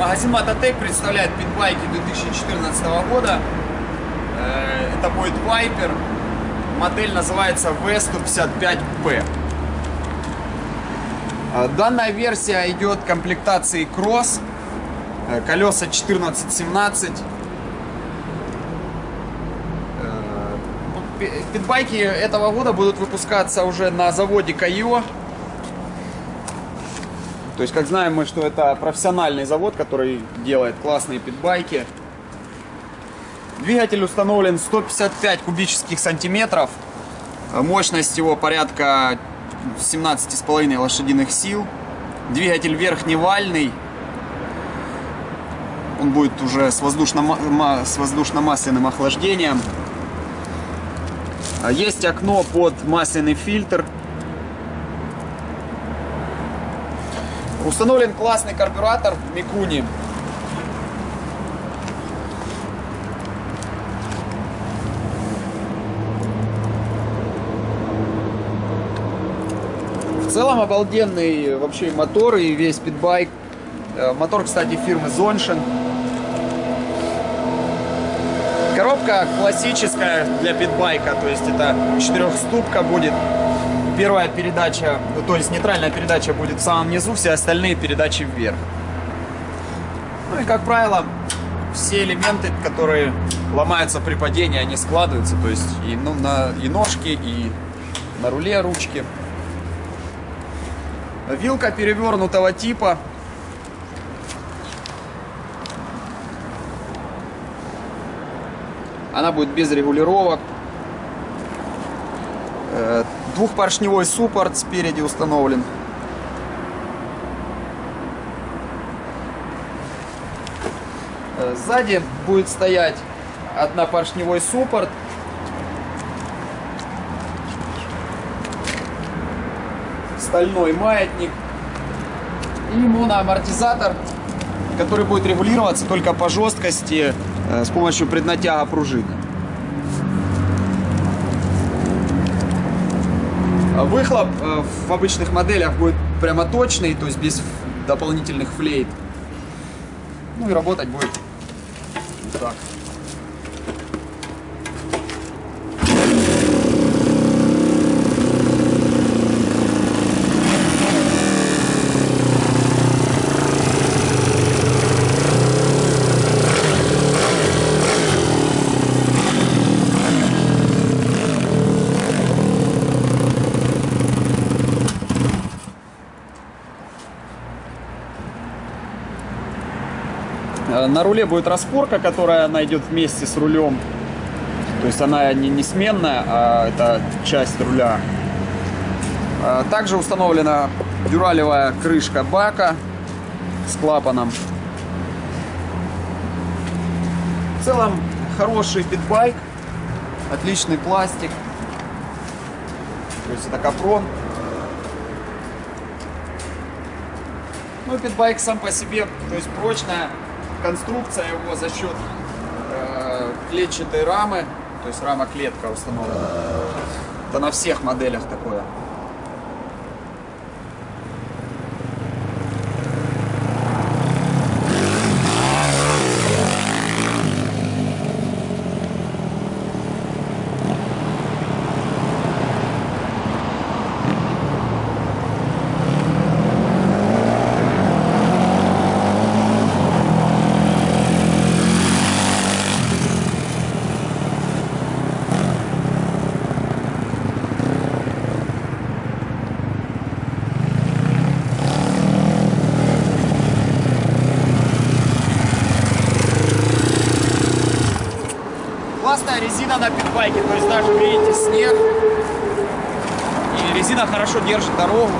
Магазин Мототек представляет питбайки 2014 года. Э, это будет Viper. Модель называется V155P. Э, данная версия идет комплектации Cross. Э, колеса 14-17. Питбайки этого года будут выпускаться уже на заводе Кайо. То есть, как знаем мы, что это профессиональный завод, который делает классные питбайки. Двигатель установлен 155 кубических сантиметров. Мощность его порядка 17,5 лошадиных сил. Двигатель верхневальный. Он будет уже с воздушно-масляным охлаждением. Есть окно под масляный фильтр. Установлен классный карбюратор Микуни. В целом обалденный вообще мотор и весь питбайк. Э, мотор, кстати, фирмы Zonshine. Коробка классическая для питбайка, то есть это четырехступка будет. Первая передача, то есть нейтральная передача будет в самом низу, все остальные передачи вверх. Ну и как правило, все элементы, которые ломаются при падении, они складываются, то есть и, ну, на, и ножки, и на руле ручки. Вилка перевернутого типа, Она будет без регулировок. Двухпоршневой суппорт спереди установлен. Э, сзади будет стоять однопоршневой суппорт. Стальной маятник. И моноамортизатор, который будет регулироваться только по жесткости Э, с помощью преднатяга пружины. Выхлоп э, в обычных моделях будет прямо точный, то есть без дополнительных флейт. Ну и работать будет так. На руле будет распорка, которая найдет вместе с рулем. То есть она не, не сменная, а это часть руля. Э, также установлена дюралевая крышка бака с клапаном. В целом хороший питбайк, отличный пластик. То есть это капрон. Ну, питбайк сам по себе, то есть прочная, конструкция его за счет э, клетчатой рамы, то есть рама-клетка установлена. Это на всех моделях такое. Классная резина на питбайке, то есть даже видите снег. И резина хорошо держит дорогу.